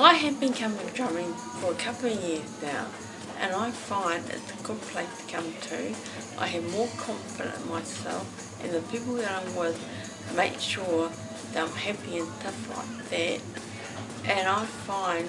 I have been coming drumming for a couple of years now and I find it's a good place to come to. I have more confidence in myself and the people that I'm with make sure that I'm happy and stuff like that. And I find